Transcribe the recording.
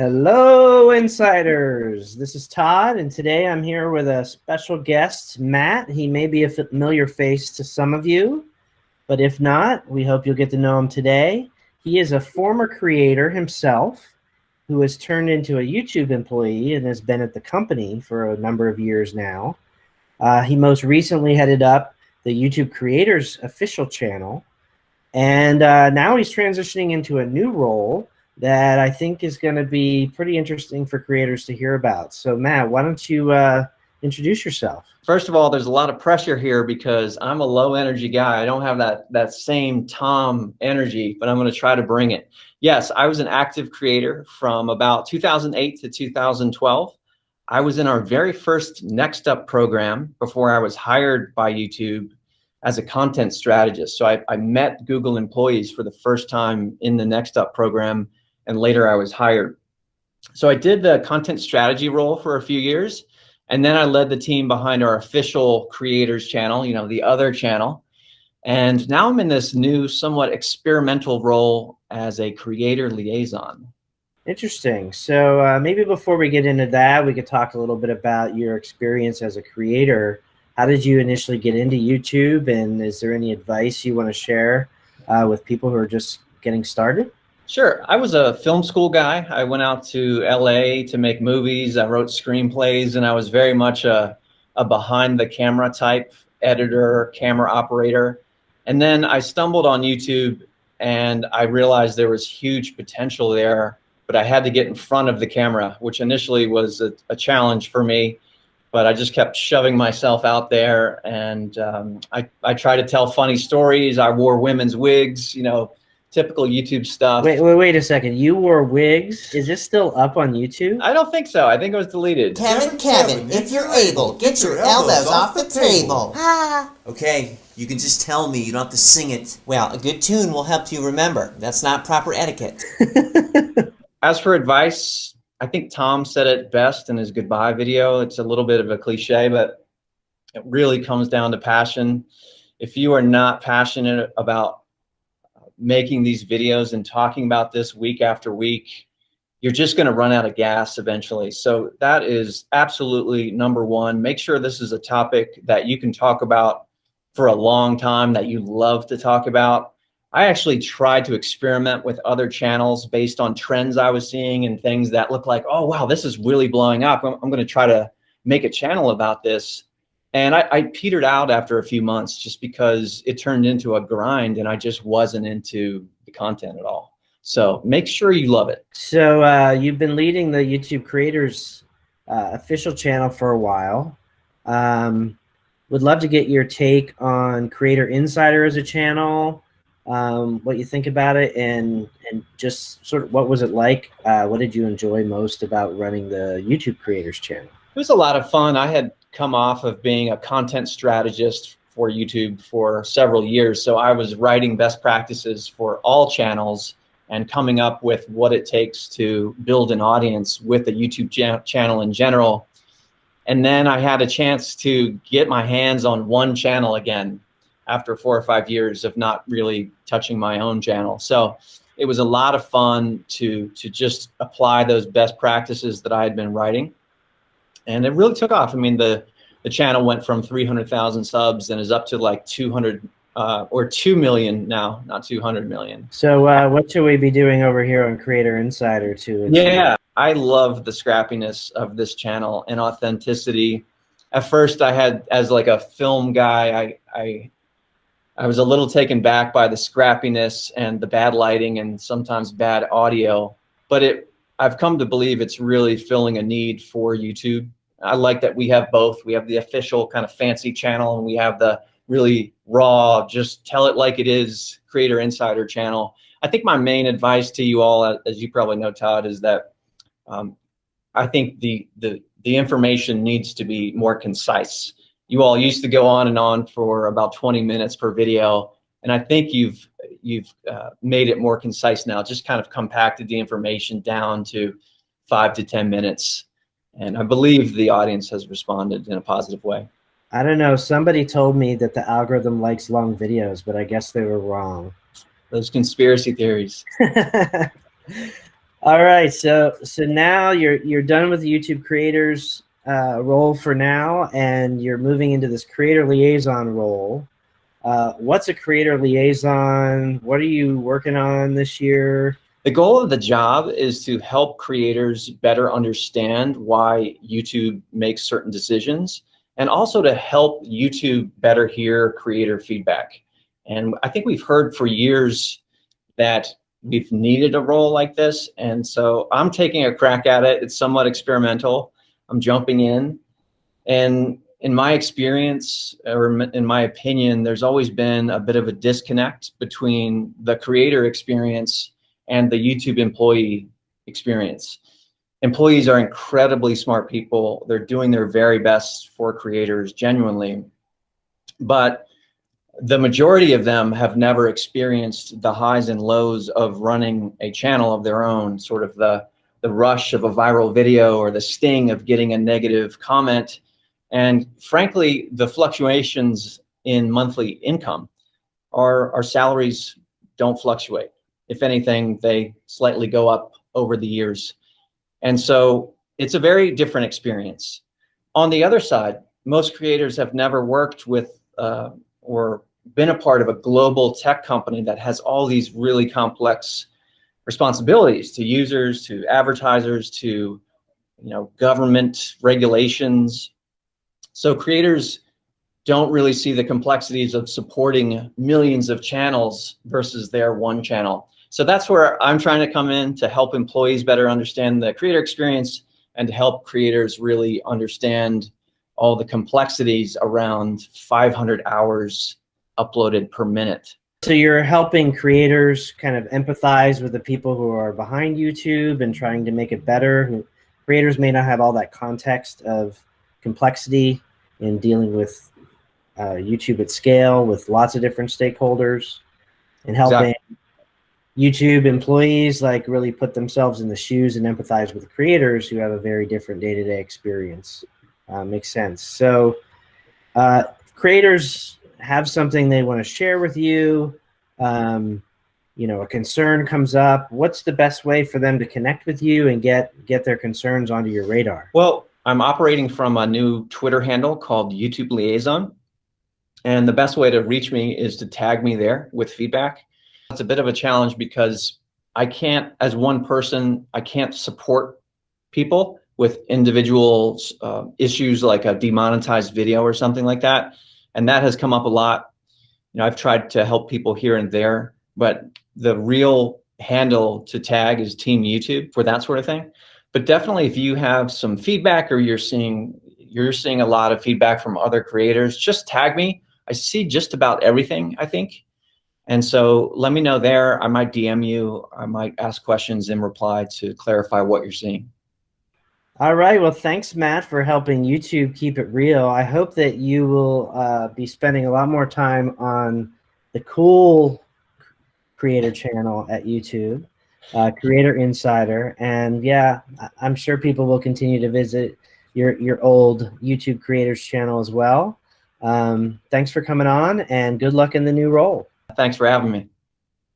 Hello, insiders. This is Todd, and today I'm here with a special guest, Matt. He may be a familiar face to some of you, but if not, we hope you'll get to know him today. He is a former creator himself who has turned into a YouTube employee and has been at the company for a number of years now. Uh, he most recently headed up the YouTube Creators official channel, and uh, now he's transitioning into a new role that I think is going to be pretty interesting for creators to hear about. So Matt, why don't you uh, introduce yourself? First of all, there's a lot of pressure here because I'm a low energy guy. I don't have that, that same Tom energy, but I'm going to try to bring it. Yes, I was an active creator from about 2008 to 2012. I was in our very first Next Up program before I was hired by YouTube as a content strategist. So I, I met Google employees for the first time in the Next Up program and later I was hired. So I did the content strategy role for a few years, and then I led the team behind our official creators channel, you know, the other channel. And now I'm in this new, somewhat experimental role as a creator liaison. Interesting. So uh, maybe before we get into that, we could talk a little bit about your experience as a creator. How did you initially get into YouTube? And is there any advice you want to share uh, with people who are just getting started? Sure. I was a film school guy. I went out to LA to make movies. I wrote screenplays and I was very much a, a behind the camera type editor, camera operator. And then I stumbled on YouTube and I realized there was huge potential there, but I had to get in front of the camera, which initially was a, a challenge for me. But I just kept shoving myself out there and um, I, I tried to tell funny stories. I wore women's wigs, you know, typical YouTube stuff. Wait, wait, wait a second. You wore wigs. Is this still up on YouTube? I don't think so. I think it was deleted. Kevin, Kevin, if you're able, get your elbows off the table. Ah. Okay, you can just tell me. You don't have to sing it. Well, a good tune will help you remember. That's not proper etiquette. As for advice, I think Tom said it best in his goodbye video. It's a little bit of a cliche, but it really comes down to passion. If you are not passionate about making these videos and talking about this week after week, you're just going to run out of gas eventually. So that is absolutely number one. Make sure this is a topic that you can talk about for a long time that you love to talk about. I actually tried to experiment with other channels based on trends I was seeing and things that look like, oh, wow, this is really blowing up. I'm, I'm going to try to make a channel about this. And I, I, petered out after a few months just because it turned into a grind and I just wasn't into the content at all. So make sure you love it. So uh, you've been leading the YouTube creators uh, official channel for a while. Um, would love to get your take on Creator Insider as a channel, um, what you think about it, and and just sort of what was it like? Uh, what did you enjoy most about running the YouTube creators channel? It was a lot of fun. I had come off of being a content strategist for YouTube for several years. So I was writing best practices for all channels and coming up with what it takes to build an audience with a YouTube channel in general. And then I had a chance to get my hands on one channel again after four or five years of not really touching my own channel. So it was a lot of fun to, to just apply those best practices that I had been writing and it really took off. I mean, the the channel went from 300,000 subs and is up to like 200 uh, or 2 million now, not 200 million. So uh, what should we be doing over here on Creator Insider to Yeah, I love the scrappiness of this channel and authenticity. At first I had, as like a film guy, I, I, I was a little taken back by the scrappiness and the bad lighting and sometimes bad audio, but it, I've come to believe it's really filling a need for YouTube I like that we have both. We have the official kind of fancy channel and we have the really raw, just tell it like it is creator insider channel. I think my main advice to you all, as you probably know, Todd, is that um, I think the, the, the information needs to be more concise. You all used to go on and on for about 20 minutes per video. And I think you've, you've uh, made it more concise now, just kind of compacted the information down to five to 10 minutes. And I believe the audience has responded in a positive way. I don't know. Somebody told me that the algorithm likes long videos, but I guess they were wrong. Those conspiracy theories. All right, so so now you're you're done with the YouTube creators uh, role for now, and you're moving into this creator liaison role. Uh, what's a creator liaison? What are you working on this year? The goal of the job is to help creators better understand why YouTube makes certain decisions and also to help YouTube better hear creator feedback. And I think we've heard for years that we've needed a role like this. And so I'm taking a crack at it. It's somewhat experimental. I'm jumping in. And in my experience, or in my opinion, there's always been a bit of a disconnect between the creator experience and the YouTube employee experience. Employees are incredibly smart people. They're doing their very best for creators genuinely. But the majority of them have never experienced the highs and lows of running a channel of their own, sort of the, the rush of a viral video or the sting of getting a negative comment. And frankly, the fluctuations in monthly income. Our, our salaries don't fluctuate. If anything, they slightly go up over the years. And so it's a very different experience. On the other side, most creators have never worked with uh, or been a part of a global tech company that has all these really complex responsibilities to users, to advertisers, to you know government regulations. So creators don't really see the complexities of supporting millions of channels versus their one channel. So that's where I'm trying to come in to help employees better understand the creator experience and to help creators really understand all the complexities around 500 hours uploaded per minute. So you're helping creators kind of empathize with the people who are behind YouTube and trying to make it better. Creators may not have all that context of complexity in dealing with uh, YouTube at scale with lots of different stakeholders and helping exactly. YouTube employees like really put themselves in the shoes and empathize with creators who have a very different day-to-day -day experience. Uh, makes sense. So uh, creators have something they want to share with you. Um, you know, a concern comes up. What's the best way for them to connect with you and get get their concerns onto your radar? Well, I'm operating from a new Twitter handle called YouTube Liaison. And the best way to reach me is to tag me there with feedback. It's a bit of a challenge because I can't, as one person, I can't support people with individual uh, issues like a demonetized video or something like that. And that has come up a lot. You know, I've tried to help people here and there, but the real handle to tag is Team YouTube for that sort of thing. But definitely if you have some feedback or you're seeing you're seeing a lot of feedback from other creators, just tag me. I see just about everything, I think. And so let me know there. I might DM you. I might ask questions in reply to clarify what you're seeing. All right. Well, thanks, Matt, for helping YouTube keep it real. I hope that you will uh, be spending a lot more time on the cool creator channel at YouTube, uh, Creator Insider. And yeah, I'm sure people will continue to visit your, your old YouTube creators channel as well. Um, thanks for coming on and good luck in the new role. Thanks for having me.